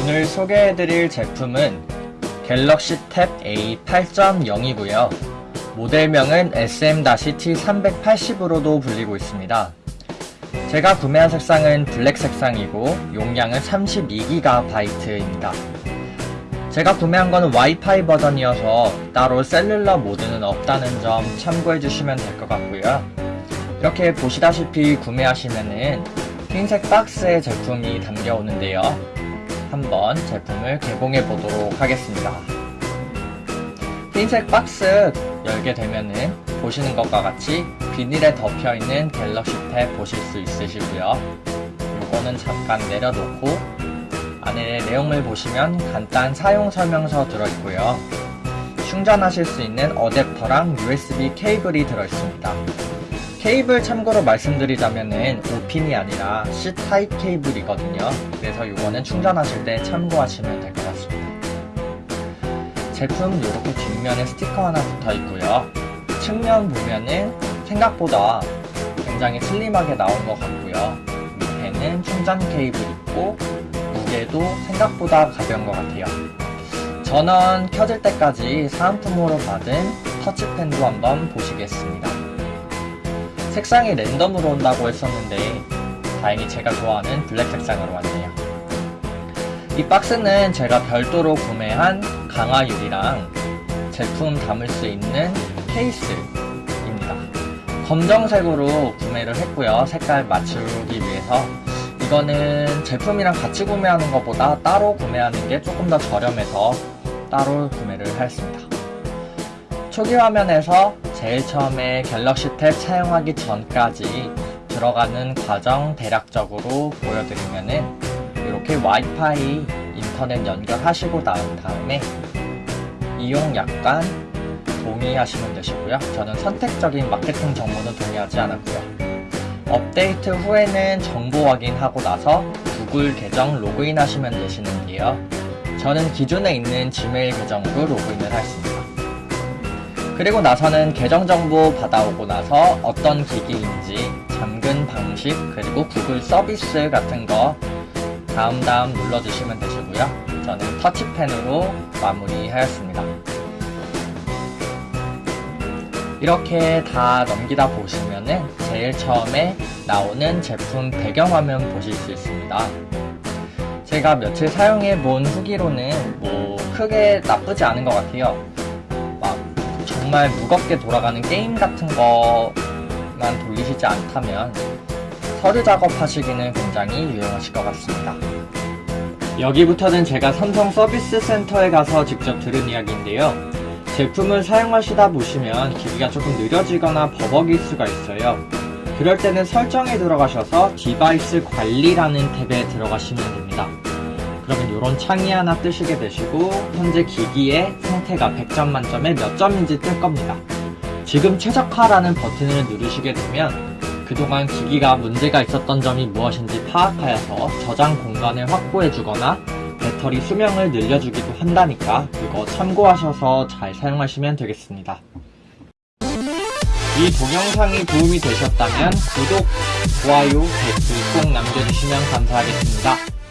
오늘 소개해드릴 제품은 갤럭시 탭 A 8.0이고요. 모델명은 SM-T380으로도 불리고 있습니다. 제가 구매한 색상은 블랙 색상이고 용량은 32GB입니다. 제가 구매한 거는 와이파이 버전이어서 따로 셀룰러 모드는 없다는 점 참고해 주시면 될 것 같고요. 이렇게 보시다시피 구매하시면은 흰색 박스에 제품이 담겨오는데요. 한번 제품을 개봉해 보도록 하겠습니다. 흰색 박스 열게 되면은 보시는 것과 같이 비닐에 덮여 있는 갤럭시 탭 보실 수 있으시고요. 요거는 잠깐 내려놓고 안에 내용을 보시면 간단 사용 설명서 들어있고요. 충전하실 수 있는 어댑터랑 USB 케이블이 들어있습니다. 케이블 참고로 말씀드리자면은 5핀이 아니라 C 타입 케이블이거든요. 그래서 이거는 충전하실 때 참고하시면 될 것 같습니다. 제품 이렇게 뒷면에 스티커 하나 붙어 있고요. 측면 보면은 생각보다 굉장히 슬림하게 나온 것 같고요. 밑에는 충전 케이블 있고 무게도 생각보다 가벼운 것 같아요. 전원 켜질 때까지 사은품으로 받은 터치펜도 한번 보시겠습니다. 색상이 랜덤으로 온다고 했었는데 다행히 제가 좋아하는 블랙 색상으로 왔네요. 이 박스는 제가 별도로 구매한 강화유리랑 제품 담을 수 있는 케이스입니다. 검정색으로 구매를 했고요. 색깔 맞추기 위해서 이거는 제품이랑 같이 구매하는 것보다 따로 구매하는 게 조금 더 저렴해서 따로 구매를 하였습니다. 초기 화면에서 제일 처음에 갤럭시 탭 사용하기 전까지 들어가는 과정 대략적으로 보여드리면은 이렇게 와이파이 인터넷 연결하시고 나온 다음에 이용 약관 동의하시면 되시고요. 저는 선택적인 마케팅 정보는 동의하지 않았고요. 업데이트 후에는 정보 확인하고 나서 구글 계정 로그인 하시면 되시는데요. 저는 기존에 있는 지메일 계정으로 로그인을 했습니다. 그리고 나서는 계정 정보 받아오고 나서 어떤 기기인지 잠근 방식 그리고 구글 서비스 같은 거 다음 다음 눌러주시면 되시고요. 저는 터치펜으로 마무리하였습니다. 이렇게 다 넘기다 보시면은 제일 처음에 나오는 제품 배경화면 보실 수 있습니다. 제가 며칠 사용해 본 후기로는 뭐 크게 나쁘지 않은 것 같아요. 막 정말 무겁게 돌아가는 게임 같은 거만 돌리시지 않다면 서류 작업하시기는 굉장히 유용하실 것 같습니다. 여기부터는 제가 삼성 서비스 센터에 가서 직접 들은 이야기인데요. 제품을 사용하시다 보시면 기기가 조금 느려지거나 버벅일 수가 있어요. 그럴 때는 설정에 들어가셔서 device 관리라는 탭에 들어가시면 됩니다. 이런 창이 하나 뜨시게 되시고 현재 기기의 상태가 100점 만점에 몇 점인지 뜰 겁니다. 지금 최적화라는 버튼을 누르시게 되면 그동안 기기가 문제가 있었던 점이 무엇인지 파악하여서 저장 공간을 확보해 주거나 배터리 수명을 늘려주기도 한다니까 그거 참고하셔서 잘 사용하시면 되겠습니다. 이 동영상이 도움이 되셨다면 구독, 좋아요, 댓글 꼭 남겨주시면 감사하겠습니다.